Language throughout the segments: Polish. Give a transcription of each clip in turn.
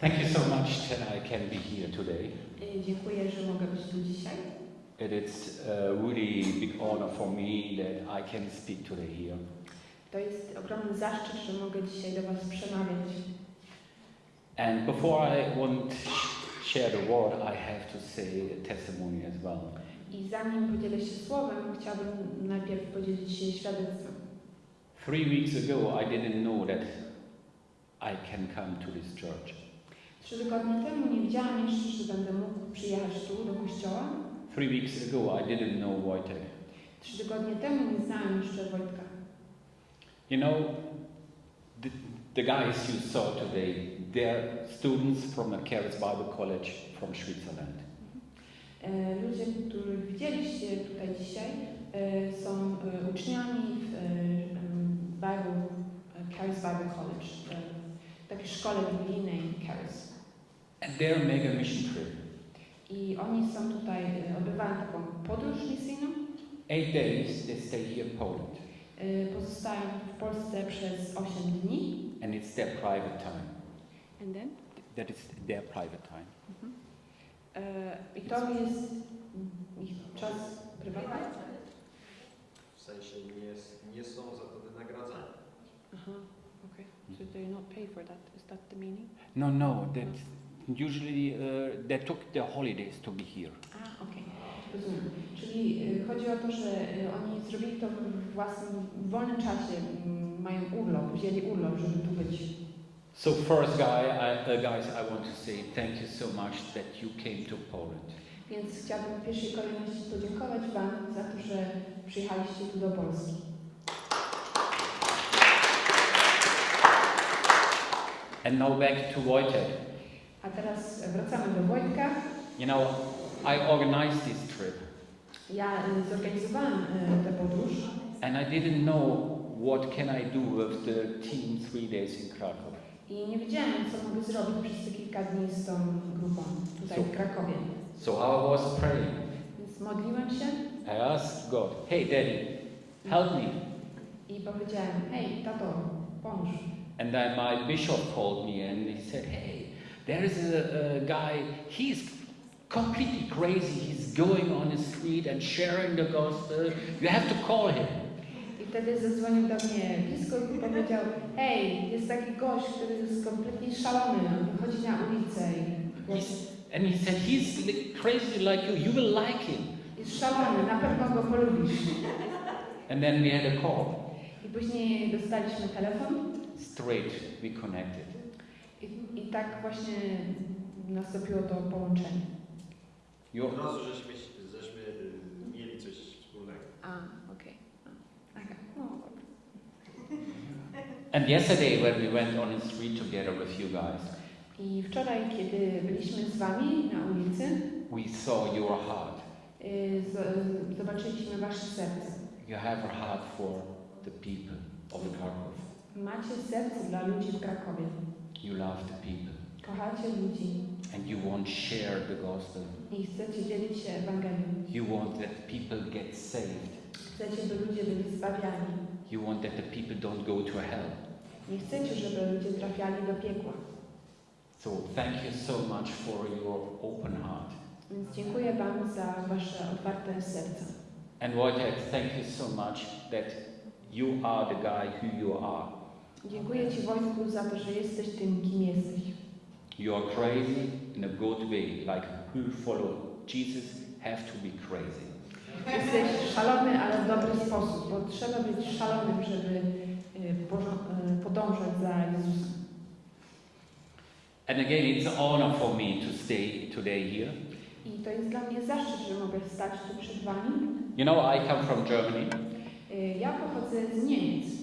Thank you so much that I can be here today. Y, Dziękuję, że mogę być tu dzisiaj. It is a really big honor for me that I can speak today here. To jest ogromny zaszczyt, że mogę dzisiaj do Was przemawiać. And before I want share the word, I have to say a testimony as well. I zanim podzielę się słowem, chciałabym najpierw podzielić się świadectwem. Three weeks ago, I didn't know that I can come to this church. Trzy tygodnie temu nie wiedziałam jeszcze, że będę mógł przyjechać tu do kościoła. Three weeks ago, I didn't know Wojtek. Trzy tygodnie temu nie znałam jeszcze Wojtka. You know, the, the guys you saw today, they're students from the Charis Bible College from Switzerland. E, Ludzie, których widzieliście tutaj dzisiaj, e, są e, uczniami w Bible, Charis Bible College, takiej szkole biblijnej Charis. And they're mega mission trip. I oni są tutaj, e, odbywają taką podróż misyjną. Eight days, they stay here in Poland. E, Pozostają w Polsce przez 8 dni. And it's their private time. And then? That is their private time. E, I to jest ich czas prywatny. W sensie nie, nie są za to wynagradzani. Aha, okay. So they not pay for that. Is that the meaning? No, no, that usually uh, they took their holidays to be here. A, okej. Rozumiem. Czyli y, chodzi o to, że y, oni zrobili to w własnym w wolnym czasie, mm, mają urlop, wzięli urlop, żeby tu być. So first, guy, I, uh, guys, I want to say thank you so much that you came to Poland. Więc chciałabym w pierwszej kolejności podziękować Wam za to, że przyjechaliście tu do Polski. And now back to Wojtek. A teraz wracamy do Wojtka. You know, I organized this trip, Ja y, zorganizowałam y, tę podróż and I didn't know what can I do with the team three days in Krakow. i nie wiedziałam, co mogę zrobić przez te kilka dni z tą grupą tutaj w Krakowie. So I was praying. Więc modliłem się I asked God, "Hey, Daddy, help me." i powiedziałem, hej, tato, pomóż. And then my bishop called me and he said, Hey, there is a, a guy, he's completely crazy. He's going on the street and sharing the gospel. You have to call him. I wtedy zadzwonił do mnie biskup i powiedział, hej, jest taki gość, który jest kompletnie szalony, on wychodzi na ulicę i He's, and he said, He's crazy like you. You will like him. jest szalony, na pewno go polubisz. And then we had a call. I później dostaliśmy telefon Straight, we connected. I, i tak właśnie nastąpiło to połączenie. You, Od razu żeśmy, żeśmy y, mieli coś wspólnego. A, okej. Okay. No, dobra. and yesterday, when we went on the street together with you guys, I wczoraj, kiedy byliśmy z Wami na ulicy, we saw your heart. y, z, zobaczyliśmy Wasze serce. You have a heart for the people of Krakow. Macie serce dla ludzi w Krakowie. You love the people. Kochacie ludzi and you want to share the gospel. i chcecie dzielić się Ewangelią. You want that people get saved. Chcecie, by ludzie byli zbawiani. You want that the people don't go to hell. Nie chcecie, żeby ludzie trafiali do piekła. So thank you so much for your open heart. Więc dziękuję Wam za Wasze otwarte serca. And Wojtek, thank you so much that you are the guy who you are. Dziękuję Ci Wojtku za to, że jesteś tym, kim jesteś. You are crazy in a good way, like who follow Jesus have to be crazy. Jesteś szalony, ale w dobry sposób, bo trzeba być szalonym, żeby porzo- y, podążać za Jezusem. And again, it's an honor for me to stay today here. I to jest dla mnie zaszczyt, że mogę stać tu przed Wami. You know, I come from Germany Y, Ja pochodzę z Niemiec.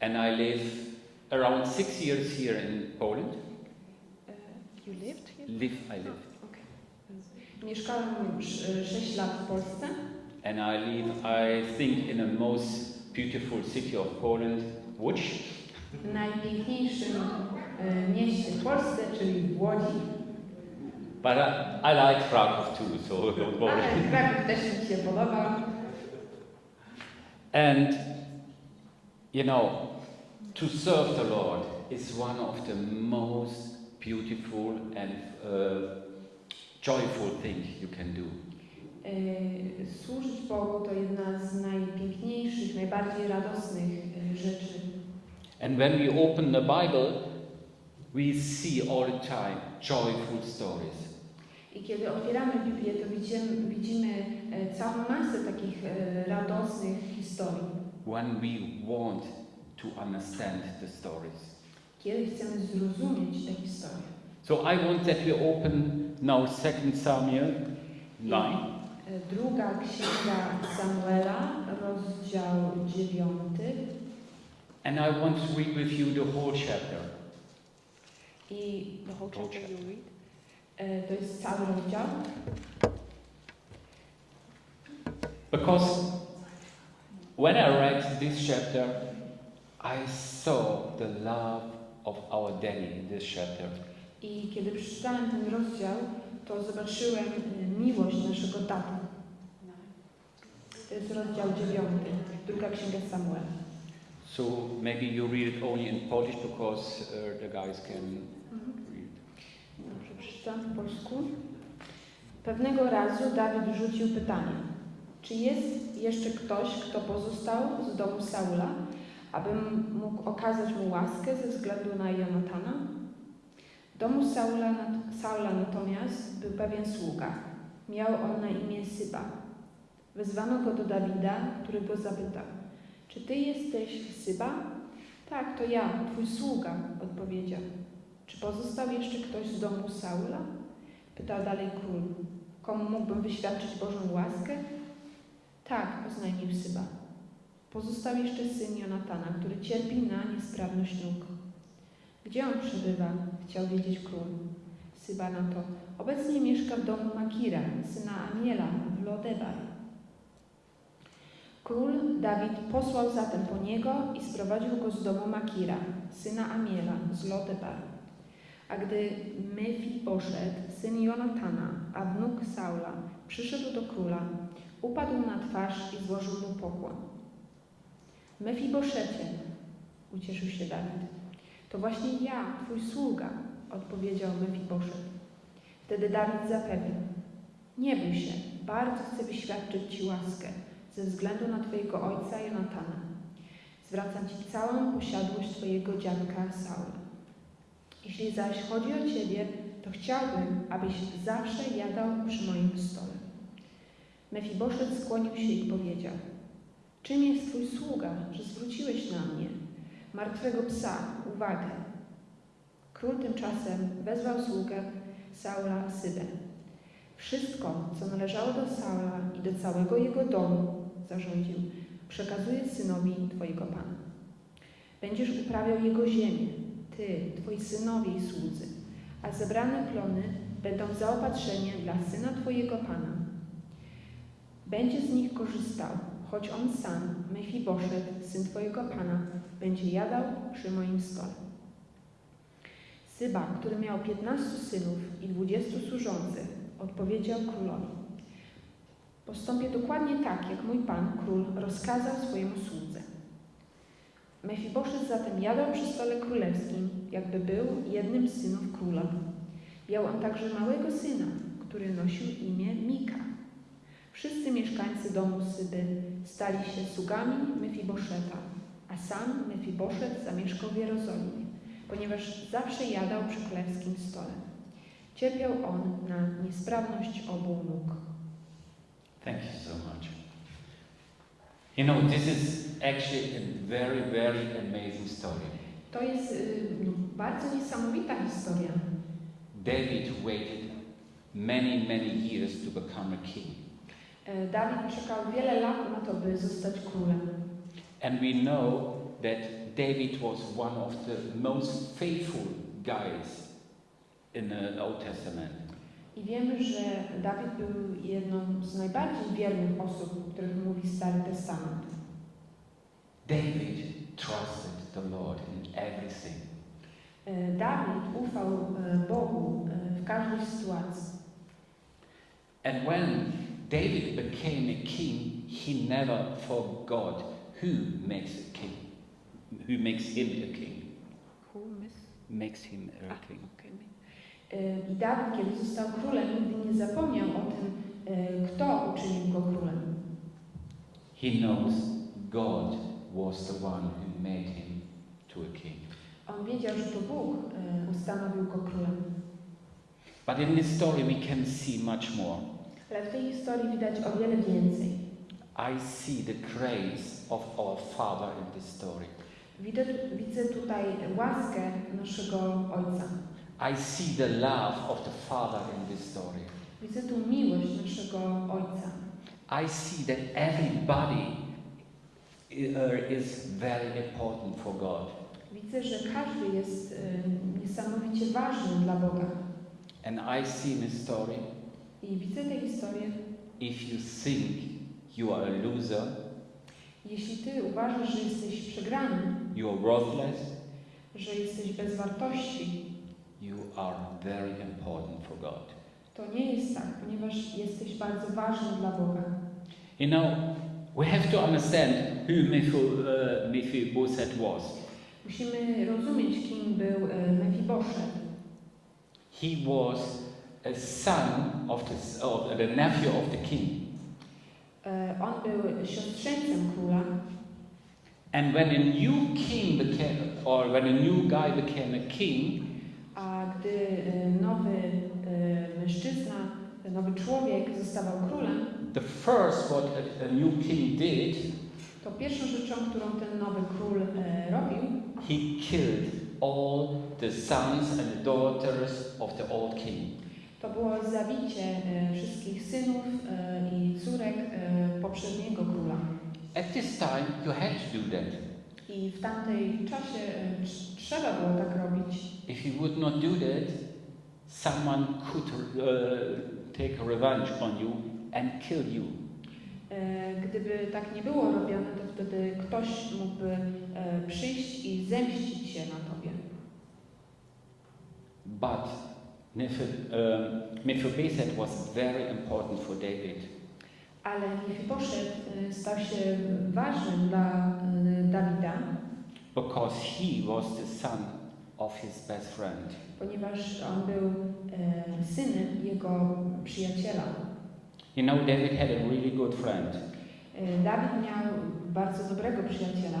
And I live around six years here in Poland. Y, You lived here? Live, I live. Ah, okay. Mieszkałem już 6 lat w Polsce And I live, I think, in the most beautiful city of Poland, Łódź. w najpiękniejszym mieście w Polsce, czyli w Łodzi. But I, I like Krakow too, so don't worry. Ale Kraków też mi się podoba. And, you know, to serve the Lord is one of the most beautiful and uh, joyful thing you can do. Służyć Bogu to jedna z najpiękniejszych, najbardziej radosnych rzeczy. And when we open the Bible, we see all the time joyful stories. I kiedy otwieramy Biblię, to widzimy, widzimy całą masę takich radosnych historii. When we want to understand the stories. Kiedy chcemy zrozumieć te historie. So I want that we open now 2 Samuel 9. E, Druga księga Samuela, rozdział 9. And I want to read with you the whole chapter. I the whole Whole chapter chapter. you read. To jest cały rozdział. Because when I read this chapter, I saw the love of our daddy in this chapter. I kiedy przeczytałem ten rozdział, to zobaczyłem e, miłość naszego taty. To jest rozdział 9, druga księga Samuela. So maybe you read it only in Polish because uh, the guys can read. Dobrze, przeczytam po polsku. Pewnego razu Dawid rzucił pytanie: Czy jest jeszcze ktoś, kto pozostał z domu Saula, abym mógł okazać mu łaskę ze względu na Jonatana? W domu Saula, Saula natomiast był pewien sługa. Miał on na imię Syba. Wezwano go do Dawida, który go zapytał: Czy ty jesteś Syba? Tak, to ja, twój sługa, odpowiedział. Czy pozostał jeszcze ktoś z domu Saula? Pytał dalej król. Komu mógłbym wyświadczyć Bożą łaskę? Tak, oznajmił Syba. Pozostał jeszcze syn Jonatana, który cierpi na niesprawność nóg. Gdzie on przebywa? Chciał wiedzieć król. Syba na to. Obecnie mieszka w domu Makira, syna Amiela w Lodebar. Król Dawid posłał zatem po niego i sprowadził go z domu Makira, syna Amiela z Lodebar. A gdy Mefiboszet, syn Jonatana, a wnuk Saula, przyszedł do króla, upadł na twarz i złożył mu pokłon. Mefiboszecie, ucieszył się Dawid. To właśnie ja, twój sługa, odpowiedział Mefiboszet. Wtedy Dawid zapewnił. Nie bój się, bardzo chcę wyświadczyć ci łaskę ze względu na twojego ojca Jonatana. Zwracam ci całą posiadłość twojego dziadka Saula. Jeśli zaś chodzi o Ciebie, to chciałbym, abyś zawsze jadał przy moim stole. Mefiboszet skłonił się i powiedział: Czym jest Twój sługa, że zwróciłeś na mnie, martwego psa, uwagę? Król tymczasem wezwał sługę Saula Sybę. Wszystko, co należało do Saula i do całego jego domu, zarządził, przekazuję synowi Twojego Pana. Będziesz uprawiał jego ziemię, ty, twoi synowie i słudzy, a zebrane plony będą zaopatrzeniem dla syna twojego pana. Będzie z nich korzystał, choć on sam, Mefiboszet, syn twojego pana, będzie jadał przy moim stole. Syba, który miał piętnastu synów i dwudziestu służących, odpowiedział królowi. Postąpię dokładnie tak, jak mój pan, król, rozkazał swojemu słudze. Mefiboszet zatem jadał przy stole królewskim, jakby był jednym z synów króla. Miał on także małego syna, który nosił imię Mika. Wszyscy mieszkańcy domu Syby stali się sługami Mefiboszeta, a sam Mefiboszet zamieszkał w Jerozolimie, ponieważ zawsze jadał przy królewskim stole. Cierpiał on na niesprawność obu nóg. Thank you so much. You know, this is actually a very, very amazing story. To jest y, no, bardzo niesamowita historia. David waited many, many years to become a king. E, Dawid czekał wiele lat na to, by zostać królem. And we know that David was one of the most faithful guys in the Old Testament. I wiemy, że Dawid był jedną z najbardziej wiernych osób, o których mówi Stary Testament. David trusted the Lord in everything. E, Dawid ufał e, Bogu w każdej sytuacji. And when David became a king, he never forgot who makes a king, who makes him a king. makes him a A, king. I Dawid, kiedy został królem, nigdy nie zapomniał o tym, kto uczynił go królem. He knows God was the one who made him to a king. On wiedział, że to Bóg ustanowił go królem. But in this story, we can see much more. Ale w tej historii widać o wiele więcej. I see the grace of our Father in this story. Widzę, widzę tutaj łaskę naszego Ojca. I see the love of the Father in this story. Widzę tu miłość naszego Ojca. I see that everybody uh, is very important for God. Widzę, że każdy jest e, niesamowicie ważny dla Boga. And I see in this story I widzę tę historię. if you think you are a loser, Jeśli Ty uważasz, że jesteś przegrany, you are worthless, że jesteś bez wartości, you are very important for God. to nie jest tak, ponieważ jesteś bardzo ważny dla Boga. You know, we have to understand who Mephi- Mephibosheth was. Musimy rozumieć, kim był e, Mefiboszet. He was a son of the, of the nephew of the king. E, On był siostrzeńcem króla. And when a new king became, or when a new guy became a king, A gdy nowy mężczyzna, nowy człowiek zostawał królem, the first what a, a new king did, to pierwszą rzeczą, którą ten nowy król e, robił, he killed all the sons and the daughters of the old king. To było zabicie e, wszystkich synów e, i córek e, poprzedniego króla. At this time, you had to do that. I w tamtej czasie tr- trzeba było tak robić. If you would not do that, someone could uh, take revenge on you and kill you. Gdyby tak nie było robione, to wtedy ktoś mógłby przyjść i zemścić się na tobie. But Mephibosheth was very important for David. Ale Mefiboszet e, stał się ważnym dla e, Dawida, because he was the son of his best friend. ponieważ on był e, synem jego przyjaciela. You know, David had a really good friend, Dawid miał bardzo dobrego przyjaciela,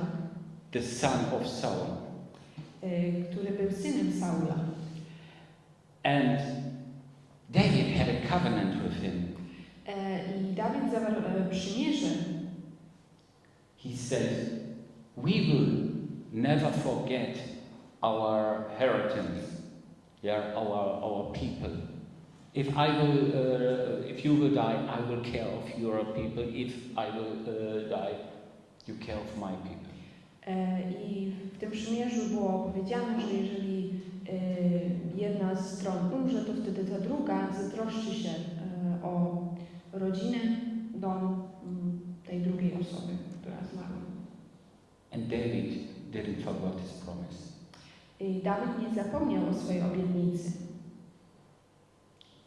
the son of Saul. który był synem Saula. And David had a covenant with him. I Dawid zawarł przymierze. He said, We will never forget our heritage, yeah, our, our people. If I will, uh, if you will die, I will care of your people. If I will uh, die, you care of my people. E, I w tym przymierzu było powiedziane, że jeżeli e, jedna z stron umrze, to wtedy ta druga zatroszczy się e, o rodzinę, dom mm, tej drugiej osoby, która zmarła. And David didn't forget his promise. I Dawid nie zapomniał o swojej obietnicy.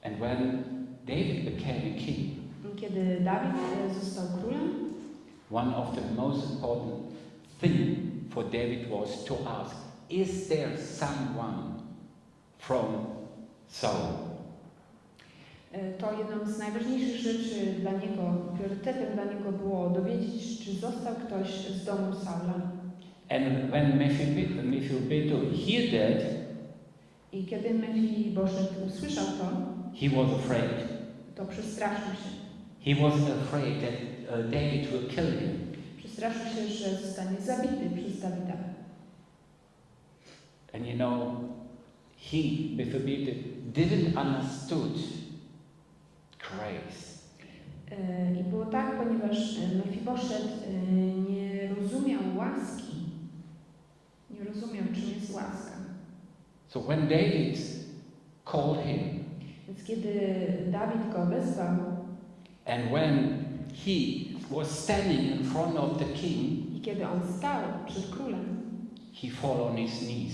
And when David became king, Kiedy Dawid został królem, one of the most important thing for David was to ask, is there someone from Saul? e, to jedną z najważniejszych rzeczy dla niego, priorytetem dla niego było dowiedzieć, czy został ktoś z domu Saula. And when Mephibosheth Mephibosheth heard that, I kiedy Mefiboszet usłyszał to, he was afraid. to przestraszył się. He was afraid that uh, David will kill him. Przestraszył się, że zostanie zabity przez Dawida. And you know, he, Mephibosheth, didn't understood grace. I było tak, ponieważ Mefiboszet e, nie rozumiał łaski. Nie rozumiał, czym jest łaska. So when David called him, Więc kiedy Dawid go wezwał and when he was standing in front of the king, i kiedy on stał przed królem, he fell on his knees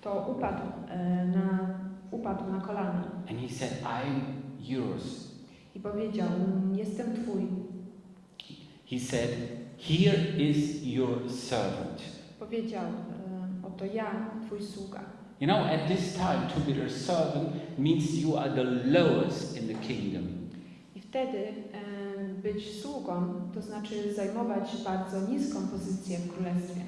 to upadł e, na, upadł na kolana and he said, I'm yours. i powiedział, jestem twój. He said, Here is your servant. Powiedział, e, oto ja, twój sługa. You know, at this time, to be a servant means you are the lowest in the kingdom. I wtedy e, być sługą to znaczy zajmować bardzo niską pozycję w królestwie.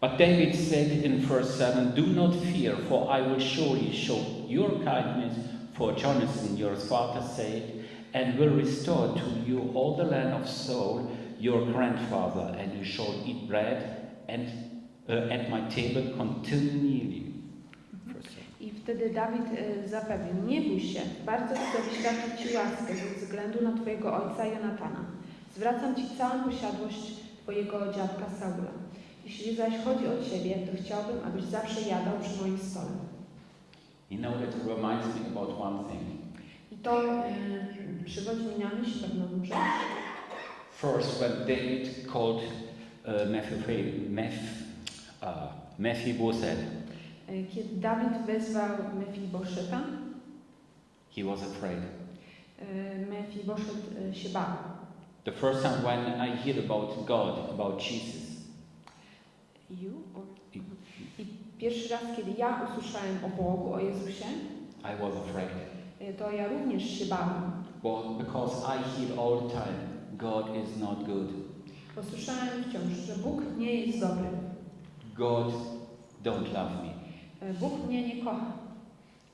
But David said in verse 7 Do not fear, for I will surely show your kindness for Jonathan, your father's sake, and will restore to you all the land of Saul, your grandfather, and you shall eat bread and uh, at my table continually. Verse 7. I wtedy Dawid e, zapewnił, nie bój się, bardzo chcę wyświadczyć Ci łaskę ze względu na Twojego ojca Jonatana. Zwracam Ci całą posiadłość Twojego dziadka Saula. Jeśli zaś chodzi o Ciebie, to chciałbym, abyś zawsze jadał przy moim stole. You know, it reminds me about one thing. I to e, przywodzi mi na myśl pewną rzecz. First, when David called uh, Meph- uh, Mephibosheth, E, Kiedy Dawid wezwał Mefiboszeta, he was afraid. e, Mefiboszet e, się bał. The first time when I heard about God, about Jesus, You? Or... I- pierwszy raz, kiedy ja usłyszałem o Bogu, o Jezusie, I was afraid. e, to ja również się bałem. Well, because I hear all the time, God is not good. Bo słyszałem wciąż, że Bóg nie jest dobry. God don't love me. E, Bóg mnie nie kocha.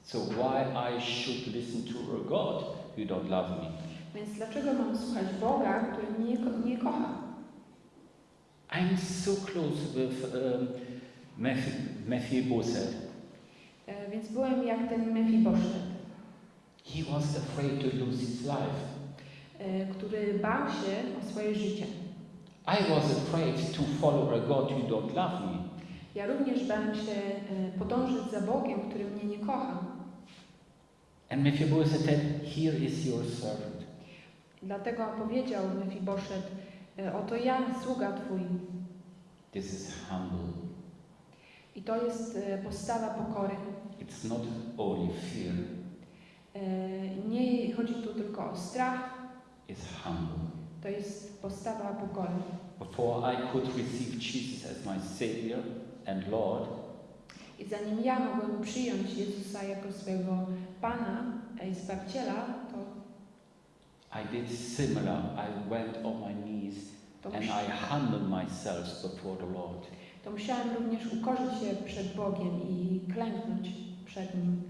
So why I should listen to a God who don't love me? Więc dlaczego mam słuchać Boga, który mnie nie, ko- nie kocha? I'm so close with um, Mephi- Mephibosheth. E, Więc byłem jak ten Mefiboszet, He was afraid to lose his life. e, który bał się o swoje życie. I was afraid to follow a God who don't love me. Ja również bałem się e, podążyć za Bogiem, który mnie nie kocha. And Mephibosheth said, Here is your servant. Dlatego powiedział Mefiboszet, e, oto ja, sługa Twój. This is humble. I to jest e, postawa pokory. It's not only fear, Nie chodzi tu tylko o strach, it's humble. to jest postawa pokory. Before I could receive Jesus as my Savior and Lord, I zanim ja mogłem przyjąć Jezusa jako swojego Pana i Zbawiciela, to, I did similar. I went on my knees and I humbled myself before the Lord. to musiałem również ukorzyć się przed Bogiem i klęknąć przed Nim.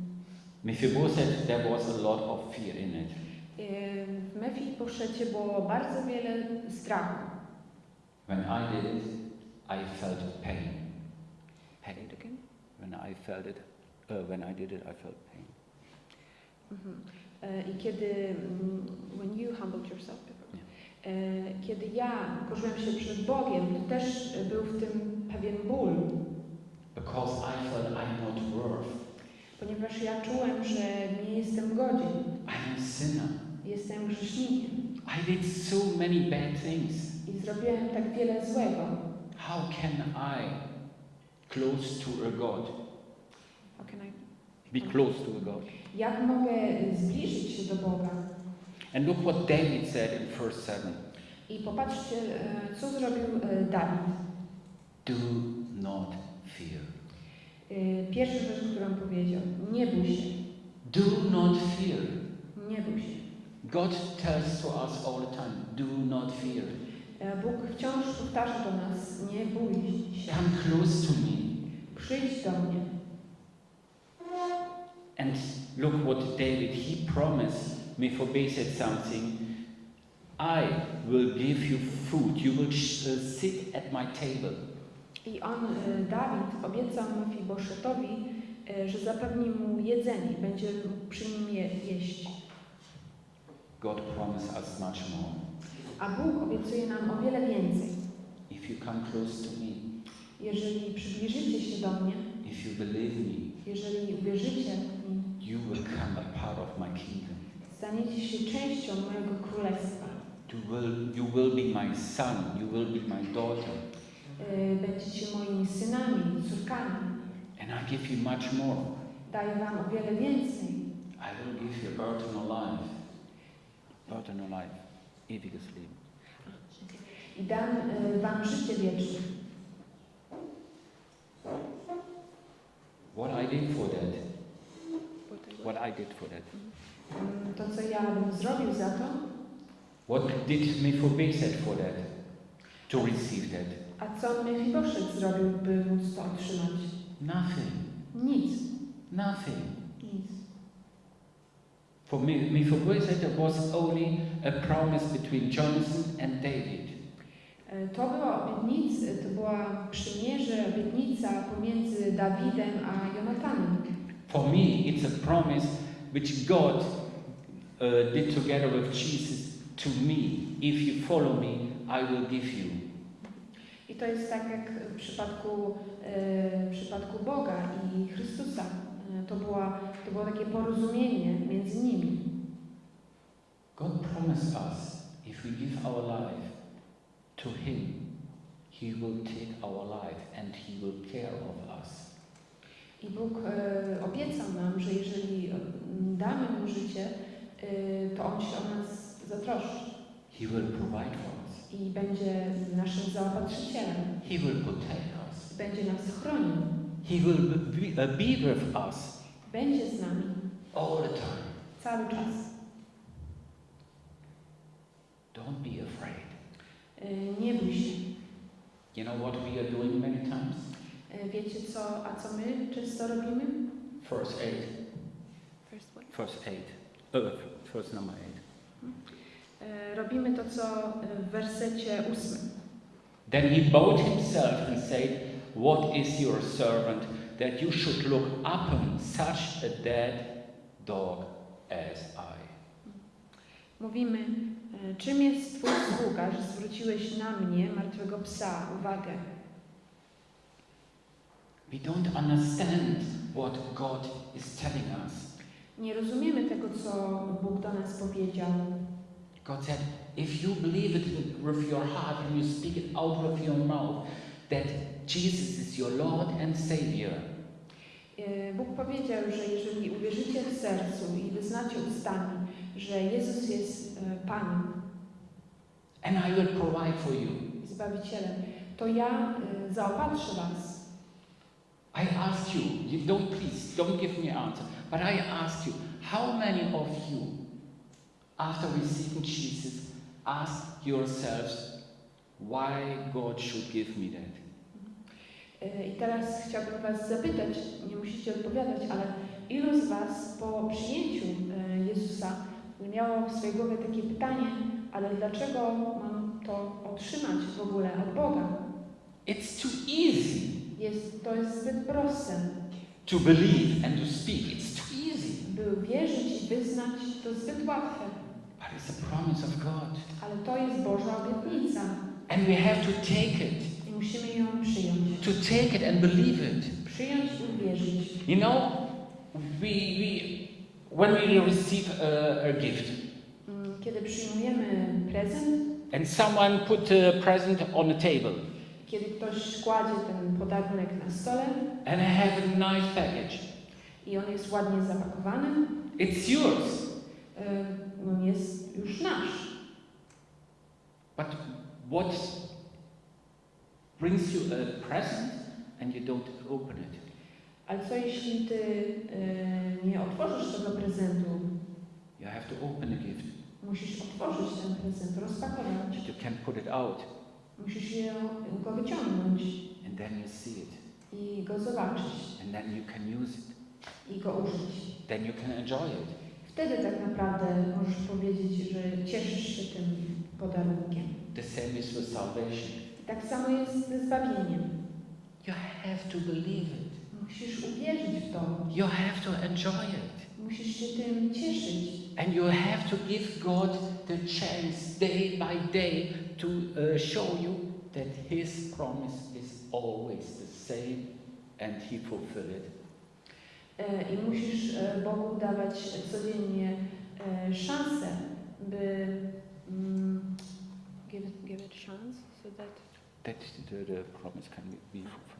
Mephibosheth, there was a lot of fear in it. E, W Mefiboszecie było bardzo wiele strachu. When I did it, I felt pain. Pain. When I felt it, uh, when I did it, I felt pain. Mhm. E, I kiedy, mm, when you humbled yourself, e, kiedy ja ukorzyłem się przed Bogiem, to też był w tym pewien ból, Because I felt I'm not worth. ponieważ ja czułem, że nie jestem godzien, I'm a sinner. jestem grzesznikiem I did so many bad things. i zrobiłem tak wiele złego. How can I close to a God? How can I- Be close to a God. Jak mogę zbliżyć się do Boga? And look what David said in verse 7. I popatrzcie, e, co zrobił e, Dawid. Do not fear. E, Pierwsza rzecz, którą powiedział, nie bój się, Do not fear. nie bój się. God tells to us all the time, do not fear. E, Bóg wciąż powtarza do nas, nie bój się, Come close to me. przyjdź do mnie. And look what David, he promised Mephibosheth something. I will give you food. You will uh, sit at my table. I on, e, Dawid, obiecał Mefiboszetowi, e, że zapewni mu jedzenie, będzie przy nim je, jeść. God promised us much more. A Bóg obiecuje nam o wiele więcej. If you come close to me, Jeżeli przybliżycie się do mnie, if you believe me, jeżeli uwierzycie mnie, you will become a part of my kingdom. staniecie się częścią mojego królestwa. You will, you will be my son. You will be my daughter. E, Będziecie moimi synami, córkami. And I give you much more. Daję wam o wiele więcej. I will give you eternal life. Eternal life. Ewiges Leben. I dam e, wam życie wieczne. what I did for that. What I did for that. Mm, To, co ja bym zrobił za to, What did Mephibosheth for that? To receive that? a co Mefiboszet zrobił, by móc to otrzymać? Nothing. Nic. Nothing. Nic. For Me- Mephibosheth, it was only a promise between Jonathan and David. E, To była obietnica, to była przymierze, obietnica pomiędzy Dawidem a Jonatanem. For me, it's a promise which God uh, did together with Jesus to me. If you follow me, I will give you. I to jest tak jak w przypadku, e, w przypadku Boga i Chrystusa. E, To, była, to było takie porozumienie między nimi. God promised us if we give our life to Him, He will take our life and He will care of us. I Bóg e, obiecał nam, że jeżeli mm, damy Mu życie, e, to On się o nas zatroszczy He will provide for us. i będzie naszym zaopatrzycielem. He will protect us. Będzie nas chronił. He will be, be with us Będzie z nami all the time. cały czas. Don't be afraid. Nie bój się. You know what we are doing many times? Wiecie co, a co my często robimy? Verse 8. First what? Verse 8. Uh, verse number 8. E, Robimy to, co w wersecie ósmym. Then he bowed himself and said, What is your servant that you should look upon such a dead dog as I? Mówimy, e, czym jest Twój sługa, że zwróciłeś na mnie, martwego psa, uwagę. We don't understand what God is telling us. Nie rozumiemy tego, co Bóg do nas powiedział. God said, if you believe it with your heart and you speak it out with your mouth, that Jesus is your Lord and Savior, E, Bóg powiedział, że jeżeli uwierzycie w sercu i wyznacie ustami, że Jezus jest e, Panem, and I will provide for you. Zbawicielem, to ja e, zaopatrzę Was. I ask you, you don't please, don't give me answer, but I ask you, how many of you, after receiving Jesus, ask yourselves why God should give me that? E, I teraz chciałbym Was zapytać, nie musicie odpowiadać, ale ilu z Was po przyjęciu Jezusa miało w swojej głowie takie pytanie, ale dlaczego mam to otrzymać w ogóle od Boga? It's too easy Jest, to jest zbyt proste. to believe and to speak. It's too easy. By wierzyć i wyznać, to zbyt łatwe. But it's a promise of God. Ale to jest Boża obietnica And we have to take it, i musimy ją przyjąć. to take it and believe it. Przyjąć i uwierzyć. You know, we, we when we receive a, a gift, Mm, Kiedy przyjmujemy prezent, and someone put a present on the table, kiedy ktoś kładzie ten podarunek na stole and I have a nice package. i on jest ładnie zapakowany, It's yours. on jest już nasz. But what brings you a present and you don't open it? Ale co jeśli ty e, nie otworzysz tego prezentu? You have to open the gift. Musisz otworzyć ten prezent, rozpakować. You can put it out, Musisz je, go wyciągnąć and then you see it, i go zobaczyć and then you can use it. i go użyć. Then you can enjoy it. Wtedy tak naprawdę możesz powiedzieć, że cieszysz się tym podarunkiem. The same is with salvation. I tak samo jest ze zbawieniem. You have to believe it. Musisz uwierzyć w to. You have to enjoy it. Musisz się tym cieszyć. And you have to give God the chance day by day to uh, show you that His promise is always the same and He fulfill it. E, I musisz e, Bogu dawać codziennie e, szansę, by mm, give, it, give it chance, so that, That the, the promise can be fulfilled.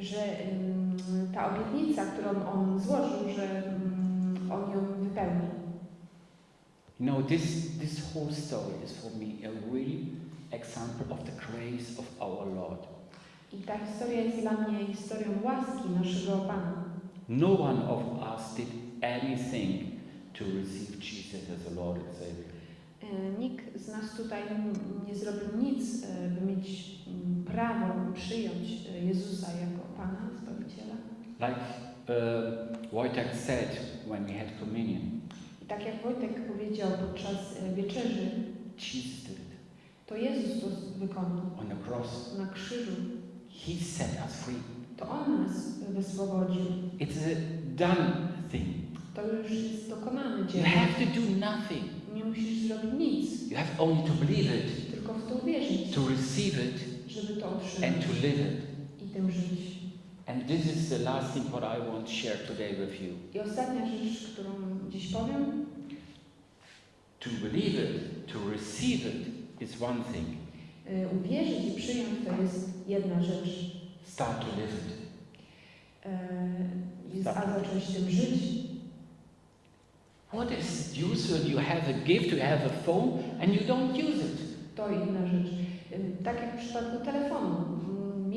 Że mm, ta obietnica, którą On złożył, że mm, On ją wypełni. You know, this, this whole story is for me a real example of the grace of our Lord. I ta historia jest dla mnie historią łaski naszego Pana. No one of us did anything to receive Jesus as a Lord and Savior. E, Nikt z nas tutaj nie zrobił nic, e, by mieć mm, prawo przyjąć e, Jezusa jako Pana, Zbawiciela. Like uh, Wojtek said when we had communion, I tak jak Wojtek powiedział podczas e, wieczerzy, Jesus did it to Jezus to wykonał on the cross. na krzyżu. He set us free. To On nas wyswobodził. It's a done thing. To już jest dokonane You dzieło. have to do nothing. Nie musisz zrobić nic, You have only to believe it, tylko w to uwierzyć, to receive it, żeby to and otrzymać to live it. i tym żyć. And this is the last thing what I want to share today with you. I ostatnia rzecz, którą dziś powiem, To believe it, to receive it is one thing. y, uwierzyć i przyjąć to jest jedna rzecz. Start to live it. Y, jest- A zacząć tym żyć. What is useful? You have a gift, you have a phone, and you don't use it. To inna rzecz. Y, Tak jak w przypadku telefonu.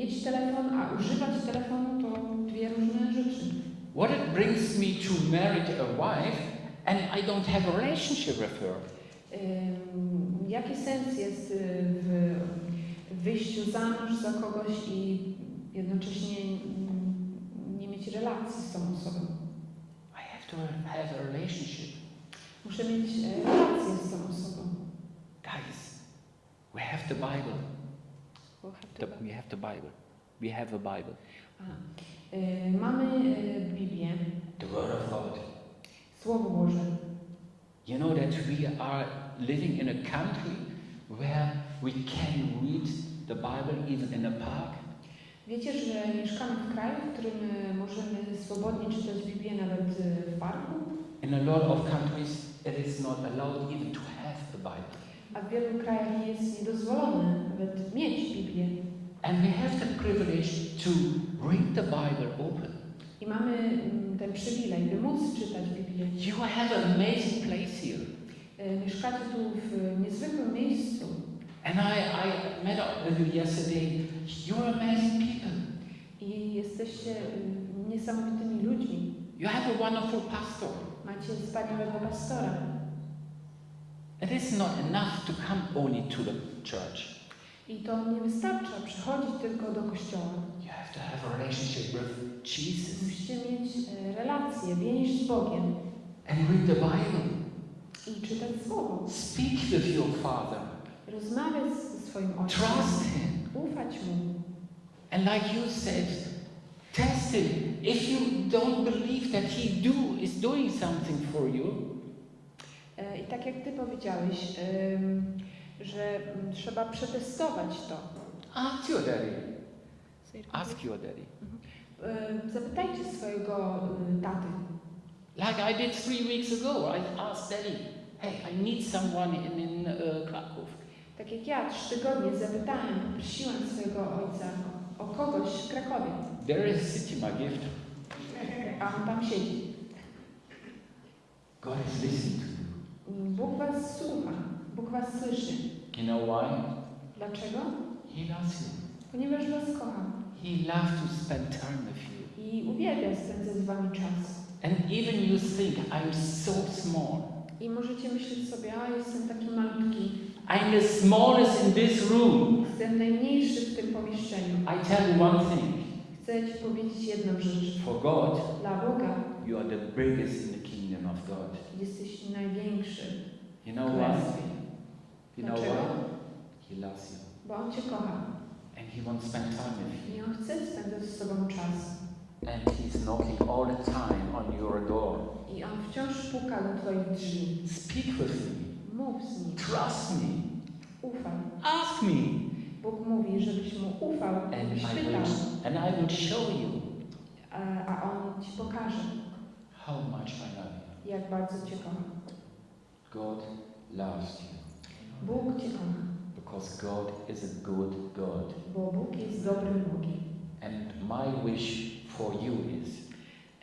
Mieć telefon, a używać telefonu to dwie różne rzeczy. What it brings me to marry a wife, and I don't have a relationship with her. Ym, Jaki sens jest y, w wyjściu za mąż za kogoś i jednocześnie nie mieć relacji z tą osobą? I have to have a relationship. Muszę mieć e, relację z tą osobą. Guys, we have the Bible. The- we have the Bible. We have a Bible. Y, Mamy y, Biblię, The Word of God. Słowo Boże. You know that we are living in a country where we can read the Bible even in a park. Wiecie, że mieszkamy w kraju, w którym y, możemy swobodnie czytać Biblię nawet w parku, In a lot of countries, it is not allowed even to have a Bible. A w wielu krajach jest niedozwolone nawet mieć Biblię. And we have the privilege to read the Bible open. I mamy mm, ten przywilej, by móc czytać Biblię. You have an amazing place here. Y, Mieszkacie tu w niezwykłym miejscu. And I, I met up with you yesterday. You're amazing people. I jesteście y, niesamowitymi ludźmi. You have a wonderful pastor. Macie wspaniałego pastora. It is not enough to come only to the church. I to nie wystarcza przychodzić tylko do kościoła. You have to have a relationship with Jesus Musicie mieć e, relację, więź z Bogiem and read the Bible. i czytać Słowo. Speak with your Father. Rozmawiać ze swoim ojcem. Trust Him. Ufać mu. And like you said, test Him. If you don't believe that He do is doing something for you, I tak jak Ty powiedziałeś, że mm, trzeba przetestować to. ask your daddy. Ask your daddy. E, Zapytajcie swojego y, taty. Like I did three weeks ago, I asked Daddy, hey, I need someone in, in uh, Krakow. Tak jak ja trzy tygodnie zapytałem, prosiłem swojego ojca o, kogoś w Krakowie, There is city, my gift. a on tam siedzi. God is listening to. Bóg was słucha, Bóg was słyszy. You know why? Dlaczego? He loves you. Ponieważ was kocha He loves to spend time with you. i uwielbia spędzać z wami czas. And even you think, I'm so small. I możecie myśleć sobie, a jestem taki malutki, I'm the smallest in this room. jestem najmniejszy w tym pomieszczeniu. I tell you one thing. Chcę ci powiedzieć jedną rzecz. For God, Dla Boga you are the biggest in the kingdom of God. jesteś największy You w know why? królestwie. You know Dlaczego? why? He loves you. Bo On cię kocha And He wants to spend time with you. i On chce spędzać z tobą czas. And He's knocking all the time on your door. I On wciąż puka do twoich drzwi. Speak with me. Mów z Nim, Trust me. ufaj. Ask me. Bóg mówi, żebyś Mu ufał, And I pytał, and I will show you a, a On ci pokaże, how much I love you. Jak bardzo cię kocha. God loves you. Bóg cię kocha, Because God is a good God. bo Bóg jest dobrym Bogiem. And my wish for you is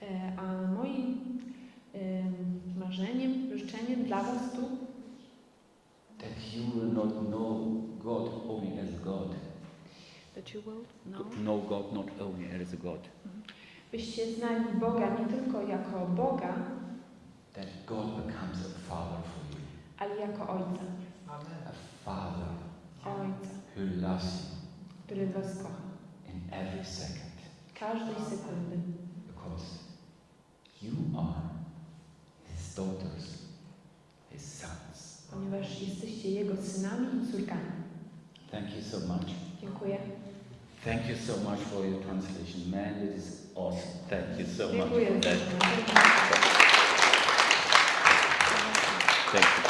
E, A moim em, marzeniem, życzeniem dla Was tu, that you will not know God only as God. that you will Know God not only as a God. byście znali Boga nie tylko jako Boga, that God becomes a father for you. ale jako Ojca. A father Ojca, who loves you który Was kocha. in every second Każdej sekundy. because you are his daughters, his sons. Ponieważ jesteście Jego synami i córkami. Thank you so much. Dziękuję. Thank you so much for your translation. Man, it is awesome. Thank you so much Dziękuję. for that. Thank you.